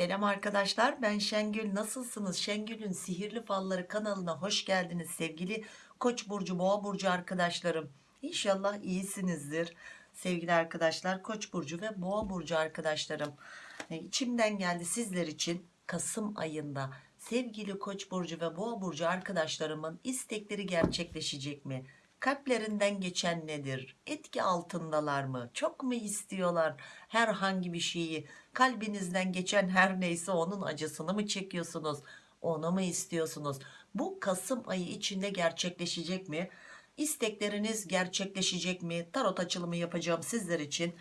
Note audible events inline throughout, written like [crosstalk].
Selam arkadaşlar ben Şengül. Nasılsınız? Şengül'ün sihirli falları kanalına hoş geldiniz sevgili Koç burcu boğa burcu arkadaşlarım. İnşallah iyisinizdir sevgili arkadaşlar Koç burcu ve boğa burcu arkadaşlarım. E, içimden geldi sizler için Kasım ayında sevgili Koç burcu ve boğa burcu arkadaşlarımın istekleri gerçekleşecek mi kalplerinden geçen nedir? Etki altındalar mı? Çok mu istiyorlar herhangi bir şeyi? Kalbinizden geçen her neyse onun acısını mı çekiyorsunuz? Onu mu istiyorsunuz? Bu Kasım ayı içinde gerçekleşecek mi? İstekleriniz gerçekleşecek mi? Tarot açılımı yapacağım sizler için.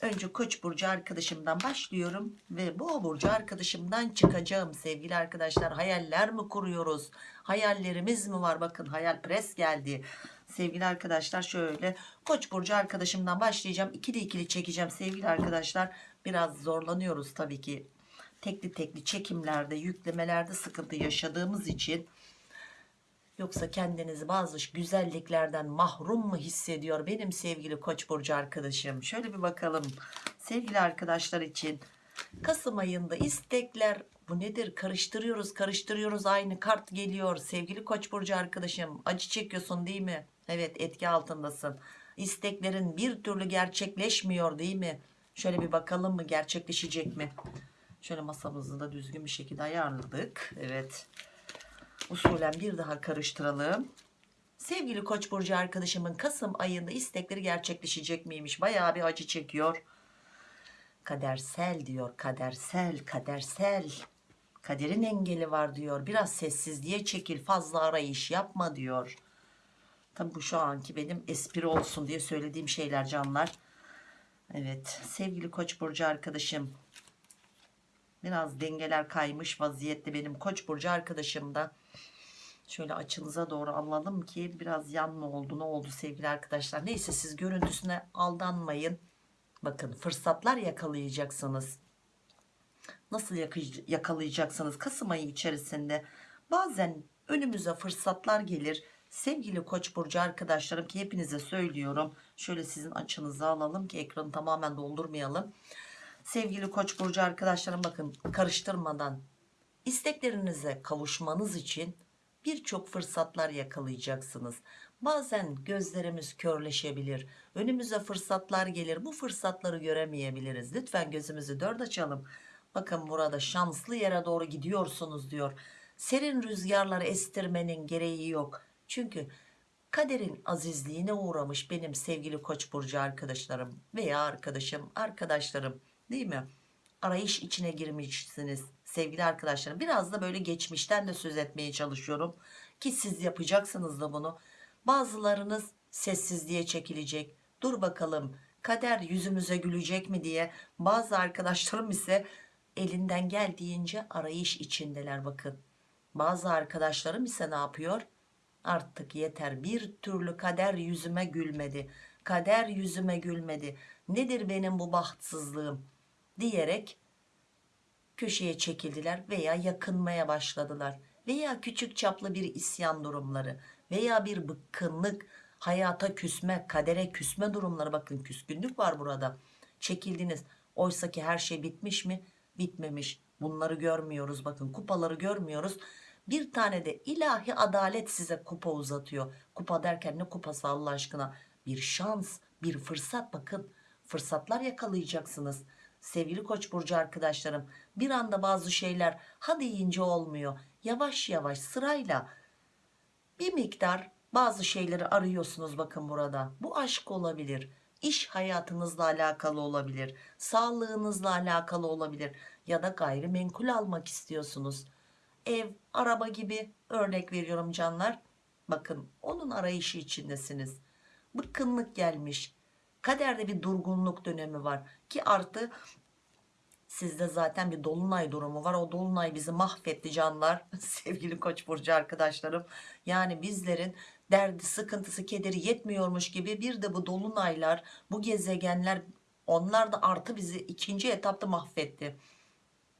Önce koç burcu arkadaşımdan başlıyorum ve boğa burcu arkadaşımdan çıkacağım sevgili arkadaşlar. Hayaller mi kuruyoruz? Hayallerimiz mi var? Bakın hayal pres geldi sevgili arkadaşlar. Şöyle koç burcu arkadaşımdan başlayacağım. İkili ikili çekeceğim sevgili arkadaşlar. Biraz zorlanıyoruz tabii ki. Tekli tekli çekimlerde yüklemelerde sıkıntı yaşadığımız için. Yoksa kendinizi bazı güzelliklerden mahrum mu hissediyor benim sevgili koç burcu arkadaşım? Şöyle bir bakalım. Sevgili arkadaşlar için Kasım ayında istekler bu nedir? Karıştırıyoruz karıştırıyoruz. Aynı kart geliyor sevgili koç burcu arkadaşım. Acı çekiyorsun değil mi evet etki altındasın. İsteklerin bir türlü gerçekleşmiyor değil mi? Şöyle bir bakalım mı gerçekleşecek mi? Şöyle masamızı da düzgün bir şekilde ayarladık. Evet. Usulen bir daha karıştıralım. Sevgili koç burcu arkadaşımın Kasım ayında istekleri gerçekleşecek miymiş? Bayağı bir acı çekiyor. Kadersel diyor kadersel kadersel. Kaderin engeli var diyor. Biraz sessizliğe çekil fazla arayış yapma diyor tabi bu şu anki benim espri olsun diye söylediğim şeyler canlar. Evet sevgili koç burcu arkadaşım. Biraz dengeler kaymış vaziyette benim koç burcu arkadaşım da. Şöyle açınıza doğru alalım ki biraz yan mı oldu ne oldu sevgili arkadaşlar? Neyse siz görüntüsüne aldanmayın. Bakın fırsatlar yakalayacaksınız. Nasıl yakalayacaksınız Kasım ayı içerisinde? Bazen önümüze fırsatlar gelir sevgili koç burcu arkadaşlarım ki hepinize söylüyorum. Şöyle sizin açınızı alalım ki ekranı tamamen doldurmayalım. Sevgili koç burcu arkadaşlarım bakın karıştırmadan isteklerinize kavuşmanız için birçok fırsatlar yakalayacaksınız. Bazen gözlerimiz körleşebilir önümüze fırsatlar gelir. Bu fırsatları göremeyebiliriz. Lütfen gözümüzü dört açalım. Bakın burada şanslı yere doğru gidiyorsunuz diyor. Serin rüzgarları estirmenin gereği yok çünkü kaderin azizliğine uğramış benim sevgili koç burcu arkadaşlarım veya arkadaşım arkadaşlarım değil mi? Arayış içine girmişsiniz sevgili arkadaşlarım. Biraz da böyle geçmişten de söz etmeye çalışıyorum ki siz yapacaksınız da bunu. Bazılarınız sessizliğe çekilecek. Dur bakalım kader yüzümüze gülecek mi diye bazı arkadaşlarım ise elinden geldiğince arayış içindeler bakın. Bazı arkadaşlarım ise ne yapıyor artık yeter. Bir türlü kader yüzüme gülmedi. Kader yüzüme gülmedi. Nedir benim bu bahtsızlığım? diyerek köşeye çekildiler veya yakınmaya başladılar. Veya küçük çaplı bir isyan durumları veya bir bıkkınlık hayata küsme kadere küsme durumları. Bakın küskünlük var burada. Çekildiniz. Oysa ki her şey bitmiş mi? Bitmemiş. Bunları görmüyoruz. Bakın kupaları görmüyoruz bir tane de ilahi adalet size kupa uzatıyor. Kupa derken ne kupası Allah aşkına? Bir şans bir fırsat. Bakın fırsatlar yakalayacaksınız. Sevgili koç burcu arkadaşlarım bir anda bazı şeyler hadi deyince olmuyor. Yavaş yavaş sırayla bir miktar bazı şeyleri arıyorsunuz bakın burada. Bu aşk olabilir iş hayatınızla alakalı olabilir sağlığınızla alakalı olabilir ya da gayrimenkul almak istiyorsunuz ev araba gibi örnek veriyorum canlar. Bakın onun arayışı içindesiniz. Bıkkınlık gelmiş. Kaderde bir durgunluk dönemi var ki artı sizde zaten bir dolunay durumu var. O dolunay bizi mahvetti canlar. [laughs] Sevgili koç burcu arkadaşlarım. Yani bizlerin derdi sıkıntısı kederi yetmiyormuş gibi bir de bu dolunaylar bu gezegenler onlar da artı bizi ikinci etapta mahvetti.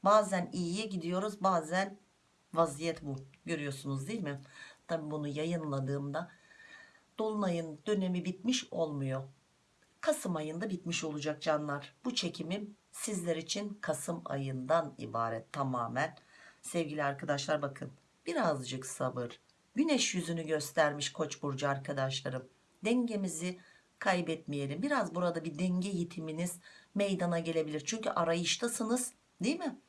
Bazen iyiye gidiyoruz bazen vaziyet bu görüyorsunuz değil mi tabi bunu yayınladığımda dolunayın dönemi bitmiş olmuyor Kasım ayında bitmiş olacak canlar bu çekimim sizler için Kasım ayından ibaret tamamen. Sevgili arkadaşlar bakın birazcık sabır. Güneş yüzünü göstermiş Koç burcu arkadaşlarım. Dengemizi kaybetmeyelim. Biraz burada bir denge yitiminiz meydana gelebilir. Çünkü arayıştasınız değil mi?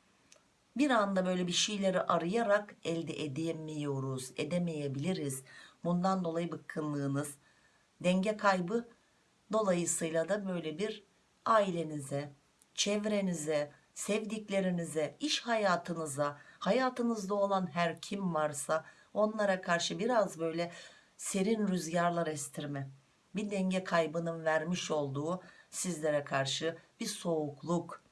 Bir anda böyle bir şeyleri arayarak elde edemiyoruz, edemeyebiliriz. Bundan dolayı bıkkınlığınız, denge kaybı dolayısıyla da böyle bir ailenize, çevrenize, sevdiklerinize, iş hayatınıza, hayatınızda olan her kim varsa onlara karşı biraz böyle serin rüzgarlar estirme. Bir denge kaybının vermiş olduğu sizlere karşı bir soğukluk,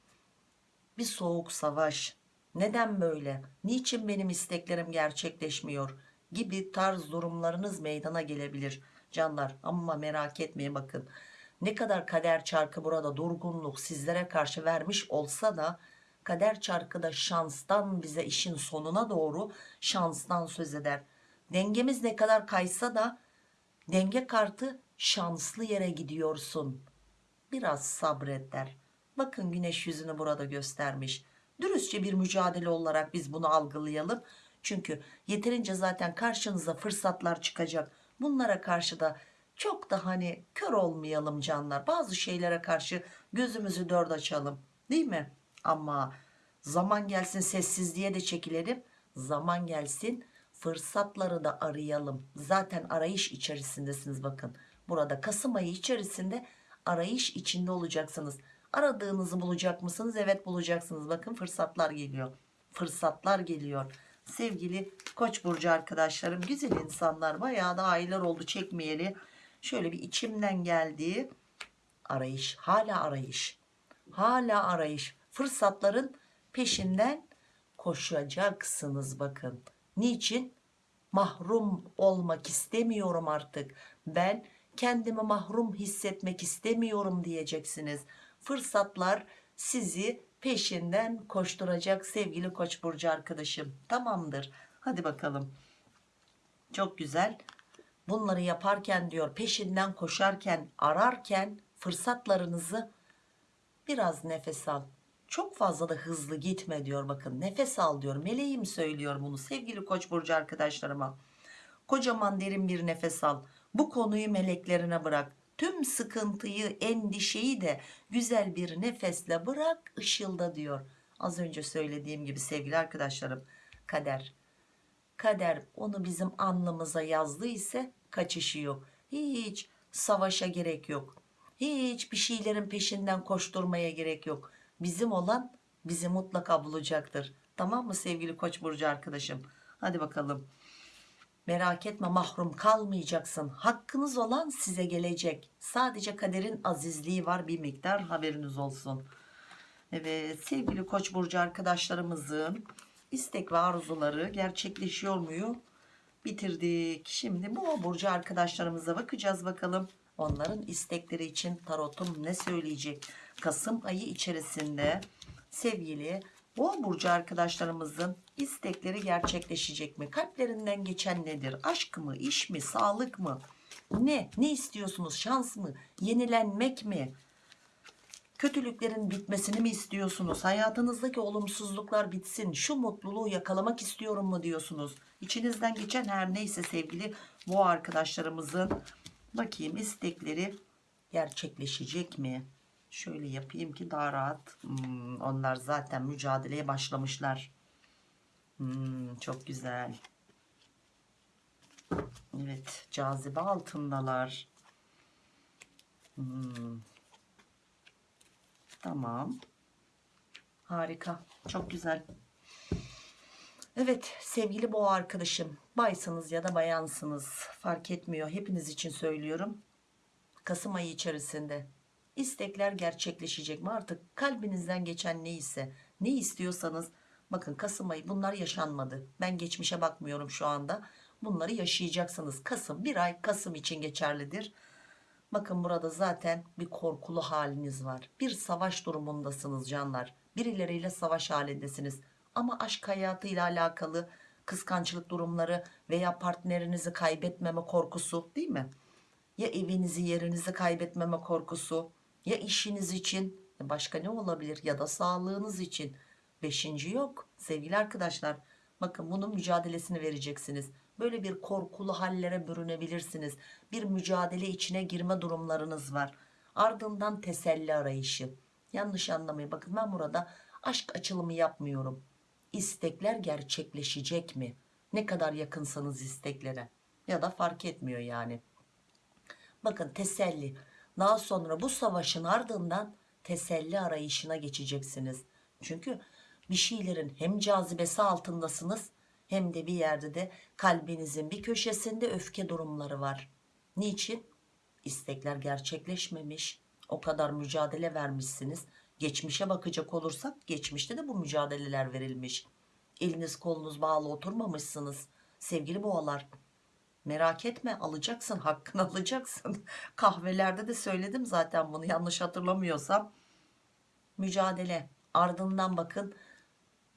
bir soğuk savaş. Neden böyle? Niçin benim isteklerim gerçekleşmiyor? Gibi tarz durumlarınız meydana gelebilir canlar. Ama merak etmeyin bakın. Ne kadar kader çarkı burada durgunluk sizlere karşı vermiş olsa da kader çarkı da şanstan bize işin sonuna doğru şanstan söz eder. Dengemiz ne kadar kaysa da denge kartı şanslı yere gidiyorsun. Biraz sabret der. Bakın güneş yüzünü burada göstermiş. Dürüstçe bir mücadele olarak biz bunu algılayalım. Çünkü yeterince zaten karşınıza fırsatlar çıkacak. Bunlara karşı da çok da hani kör olmayalım canlar. Bazı şeylere karşı gözümüzü dört açalım. Değil mi? Ama zaman gelsin sessizliğe de çekilelim. Zaman gelsin fırsatları da arayalım. Zaten arayış içerisindesiniz bakın. Burada Kasım ayı içerisinde arayış içinde olacaksınız. Aradığınızı bulacak mısınız? Evet bulacaksınız. Bakın fırsatlar geliyor. Fırsatlar geliyor. Sevgili Koç burcu arkadaşlarım, güzel insanlar, bayağı da aylar oldu çekmeyeli. Şöyle bir içimden geldiği arayış, hala arayış. Hala arayış. Fırsatların peşinden koşacaksınız bakın. Niçin? Mahrum olmak istemiyorum artık. Ben kendimi mahrum hissetmek istemiyorum diyeceksiniz. Fırsatlar sizi peşinden koşturacak sevgili Koç burcu arkadaşım. Tamamdır. Hadi bakalım. Çok güzel. Bunları yaparken diyor peşinden koşarken ararken fırsatlarınızı biraz nefes al. Çok fazla da hızlı gitme diyor bakın nefes al diyor. Meleğim söylüyor bunu sevgili Koç burcu arkadaşlarıma. Kocaman derin bir nefes al. Bu konuyu meleklerine bırak. Tüm sıkıntıyı, endişeyi de güzel bir nefesle bırak ışılda diyor. Az önce söylediğim gibi sevgili arkadaşlarım kader. Kader onu bizim alnımıza yazdı ise kaçışı yok. Hiç savaşa gerek yok. Hiç bir şeylerin peşinden koşturmaya gerek yok. Bizim olan bizi mutlaka bulacaktır. Tamam mı sevgili Koç burcu arkadaşım? Hadi bakalım. Merak etme mahrum kalmayacaksın. Hakkınız olan size gelecek. Sadece kaderin azizliği var bir miktar haberiniz olsun. Evet sevgili Koç burcu arkadaşlarımızın istek ve arzuları gerçekleşiyor muyu? Bitirdik. Şimdi bu burcu arkadaşlarımıza bakacağız bakalım. Onların istekleri için tarotum ne söyleyecek? Kasım ayı içerisinde sevgili Boğa burcu arkadaşlarımızın istekleri gerçekleşecek mi? Kalplerinden geçen nedir? Aşk mı, iş mi, sağlık mı? Ne? Ne istiyorsunuz? Şans mı? Yenilenmek mi? Kötülüklerin bitmesini mi istiyorsunuz? Hayatınızdaki olumsuzluklar bitsin. Şu mutluluğu yakalamak istiyorum mu diyorsunuz? İçinizden geçen her neyse sevgili bu arkadaşlarımızın bakayım istekleri gerçekleşecek mi? Şöyle yapayım ki daha rahat. Hmm, onlar zaten mücadeleye başlamışlar. Hmm, çok güzel. Evet, cazibe altındalar. Hmm. Tamam. Harika. Çok güzel. Evet sevgili boğa arkadaşım. Baysınız ya da bayansınız. Fark etmiyor. Hepiniz için söylüyorum. Kasım ayı içerisinde istekler gerçekleşecek mi? Artık kalbinizden geçen neyse ne istiyorsanız bakın Kasım ayı bunlar yaşanmadı. Ben geçmişe bakmıyorum şu anda. Bunları yaşayacaksınız. Kasım bir ay Kasım için geçerlidir. Bakın burada zaten bir korkulu haliniz var. Bir savaş durumundasınız canlar. Birileriyle savaş halindesiniz. Ama aşk hayatıyla alakalı kıskançlık durumları veya partnerinizi kaybetmeme korkusu değil mi? Ya evinizi yerinizi kaybetmeme korkusu ya işiniz için Başka ne olabilir? Ya da sağlığınız için. Beşinci yok sevgili arkadaşlar. Bakın bunun mücadelesini vereceksiniz. Böyle bir korkulu hallere bürünebilirsiniz. Bir mücadele içine girme durumlarınız var. Ardından teselli arayışı. Yanlış anlamayın. Bakın ben burada aşk açılımı yapmıyorum. İstekler gerçekleşecek mi? Ne kadar yakınsanız isteklere. Ya da fark etmiyor yani. Bakın teselli. Daha sonra bu savaşın ardından teselli arayışına geçeceksiniz. Çünkü bir şeylerin hem cazibesi altındasınız hem de bir yerde de kalbinizin bir köşesinde öfke durumları var. Niçin? İstekler gerçekleşmemiş. O kadar mücadele vermişsiniz. Geçmişe bakacak olursak geçmişte de bu mücadeleler verilmiş. Eliniz kolunuz bağlı oturmamışsınız. Sevgili boğalar merak etme alacaksın [laughs] hakkını alacaksın. Kahvelerde de söyledim zaten bunu yanlış hatırlamıyorsam. Mücadele ardından bakın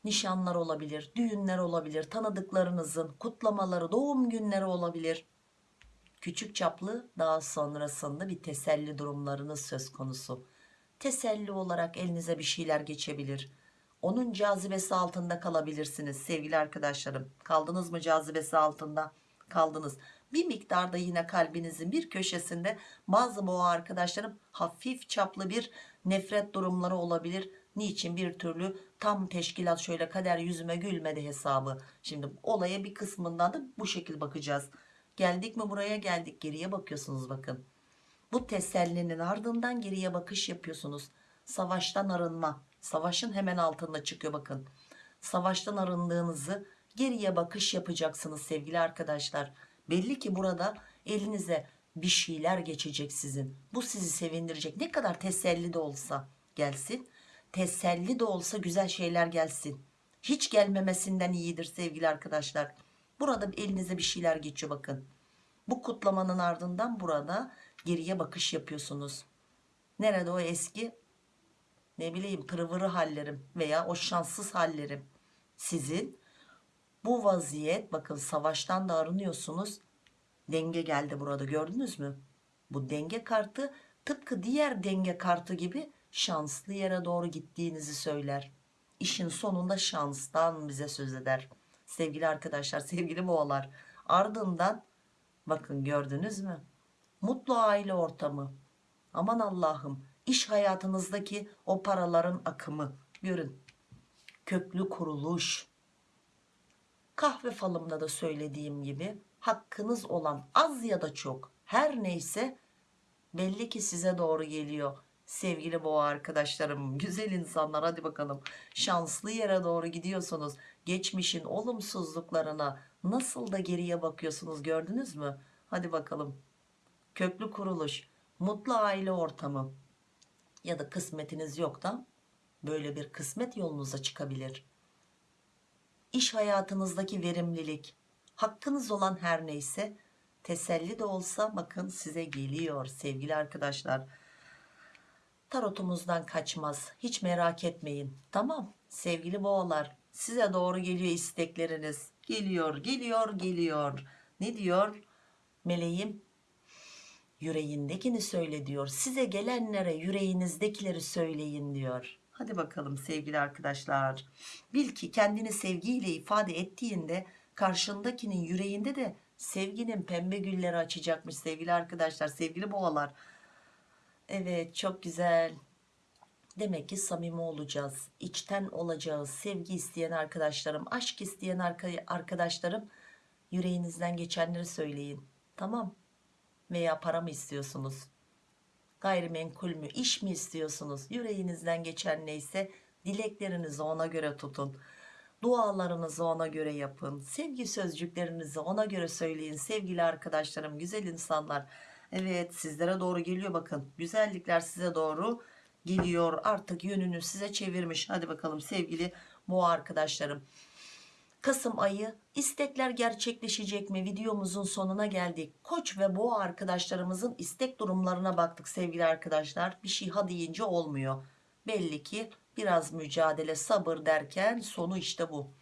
nişanlar olabilir, düğünler olabilir, tanıdıklarınızın kutlamaları, doğum günleri olabilir. Küçük çaplı daha sonrasında bir teselli durumlarınız söz konusu. Teselli olarak elinize bir şeyler geçebilir. Onun cazibesi altında kalabilirsiniz sevgili arkadaşlarım. Kaldınız mı cazibesi altında? Kaldınız. Bir miktarda yine kalbinizin bir köşesinde bazı boğa arkadaşlarım hafif çaplı bir nefret durumları olabilir. Niçin bir türlü tam teşkilat şöyle kader yüzüme gülmedi hesabı. Şimdi olaya bir kısmından da bu şekil bakacağız. Geldik mi buraya geldik geriye bakıyorsunuz bakın. Bu tesellinin ardından geriye bakış yapıyorsunuz. Savaştan arınma. Savaşın hemen altında çıkıyor bakın. Savaştan arındığınızı geriye bakış yapacaksınız sevgili arkadaşlar. Belli ki burada elinize bir şeyler geçecek sizin. Bu sizi sevindirecek. Ne kadar teselli de olsa gelsin. Teselli de olsa güzel şeyler gelsin. Hiç gelmemesinden iyidir sevgili arkadaşlar. Burada elinize bir şeyler geçiyor bakın. Bu kutlamanın ardından burada geriye bakış yapıyorsunuz. Nerede o eski ne bileyim pırvırı hallerim veya o şanssız hallerim sizin bu vaziyet bakın savaştan da arınıyorsunuz. Denge geldi burada gördünüz mü? Bu denge kartı tıpkı diğer denge kartı gibi şanslı yere doğru gittiğinizi söyler. İşin sonunda şanstan bize söz eder. Sevgili arkadaşlar [laughs] sevgili boğalar ardından bakın gördünüz mü? Mutlu aile ortamı. Aman Allah'ım iş hayatınızdaki o paraların akımı. Görün köklü kuruluş kahve falımda da söylediğim gibi hakkınız olan az ya da çok her neyse belli ki size doğru geliyor. Sevgili boğa arkadaşlarım [laughs] güzel insanlar hadi bakalım. Şanslı yere doğru gidiyorsunuz. Geçmişin olumsuzluklarına nasıl da geriye bakıyorsunuz gördünüz mü? Hadi bakalım. Köklü kuruluş mutlu aile ortamı ya da kısmetiniz yok da böyle bir kısmet yolunuza çıkabilir iş hayatınızdaki verimlilik. Hakkınız olan her neyse teselli de olsa bakın size geliyor sevgili arkadaşlar. Tarotumuzdan kaçmaz hiç merak etmeyin. Tamam sevgili boğalar size doğru geliyor istekleriniz. Geliyor geliyor geliyor. Ne diyor? Meleğim yüreğindekini söyle diyor. Size gelenlere yüreğinizdekileri söyleyin diyor hadi bakalım sevgili arkadaşlar. Bil ki kendini sevgiyle ifade ettiğinde karşındakinin yüreğinde de sevginin pembe gülleri açacakmış sevgili arkadaşlar sevgili boğalar. Evet çok güzel. Demek ki samimi olacağız. İçten olacağız. Sevgi isteyen arkadaşlarım aşk isteyen arkadaşlarım yüreğinizden geçenleri söyleyin. Tamam. Veya para mı istiyorsunuz gayrimenkul mü iş mi istiyorsunuz? Yüreğinizden geçen neyse dileklerinizi ona göre tutun. Dualarınızı ona göre yapın. Sevgi sözcüklerinizi ona göre söyleyin. Sevgili arkadaşlarım güzel insanlar. Evet sizlere doğru geliyor bakın. Güzellikler size doğru geliyor. Artık yönünü size çevirmiş. Hadi bakalım sevgili boğa arkadaşlarım Kasım ayı istekler gerçekleşecek mi videomuzun sonuna geldik. Koç ve boğa arkadaşlarımızın istek durumlarına baktık sevgili arkadaşlar. Bir şey ha deyince olmuyor. Belli ki biraz mücadele sabır derken sonu işte bu.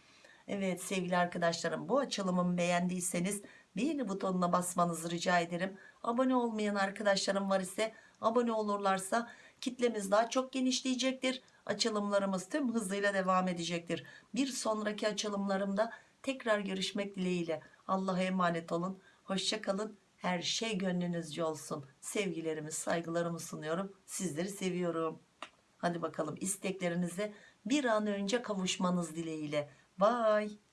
Evet sevgili arkadaşlarım bu açılımımı beğendiyseniz beğeni butonuna basmanızı rica ederim. Abone olmayan arkadaşlarım var ise abone olurlarsa kitlemiz daha çok genişleyecektir. Açılımlarımız tüm hızıyla devam edecektir. Bir sonraki açılımlarımda tekrar görüşmek dileğiyle. Allah'a emanet olun. Hoşça kalın. Her şey gönlünüzce olsun. Sevgilerimi saygılarımı sunuyorum. Sizleri seviyorum. Hadi bakalım isteklerinize bir an önce kavuşmanız dileğiyle. Bye